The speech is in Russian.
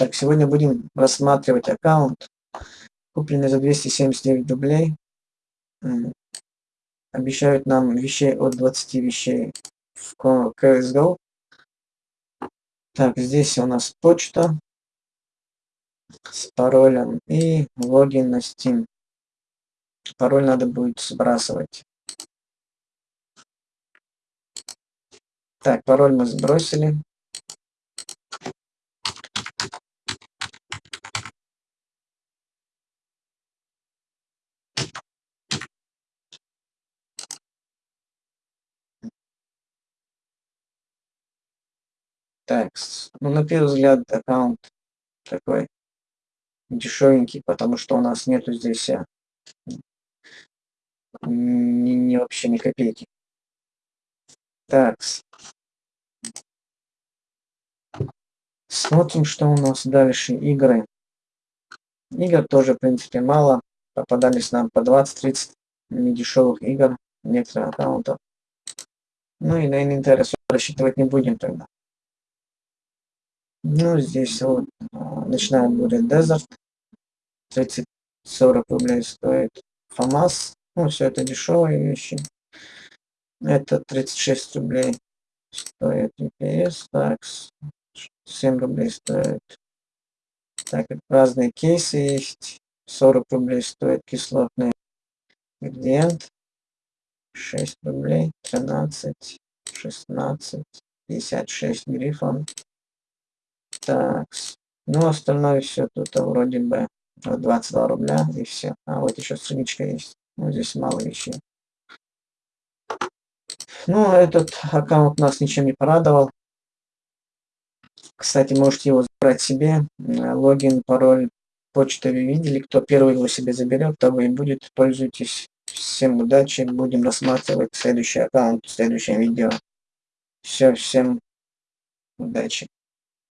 Так, сегодня будем рассматривать аккаунт, купленный за 279 рублей. Обещают нам вещей от 20 вещей в CSGO. Так, здесь у нас почта с паролем и логин на Steam. Пароль надо будет сбрасывать. Так, пароль мы сбросили. Так, ну на первый взгляд аккаунт такой дешевенький, потому что у нас нету здесь а, ни, ни вообще ни копейки. Так. Смотрим, что у нас дальше. Игры. Игр тоже, в принципе, мало. Попадались нам по 20-30 недешевых игр, некоторых аккаунтов. Ну и на инвентарь рассчитывать не будем тогда. Ну, здесь вот а, начинаем будет Desert. 30-40 рублей стоит. ФАМАС. Ну, все это дешевые вещи. Это 36 рублей стоит EPS. Так, 7 рублей стоит. Так, разные кейсы есть. 40 рублей стоит кислотный ингредиент. 6 рублей, 13, 16, 56 грифон. Так, ну остальное все тут вроде бы 22 рубля и все. А вот еще страничка есть. Ну здесь мало вещей. Ну этот аккаунт нас ничем не порадовал. Кстати, можете его забрать себе. Логин, пароль, почту вы видели. Кто первый его себе заберет, того и будет. Пользуйтесь. Всем удачи. Будем рассматривать следующий аккаунт в следующем видео. Все, всем удачи.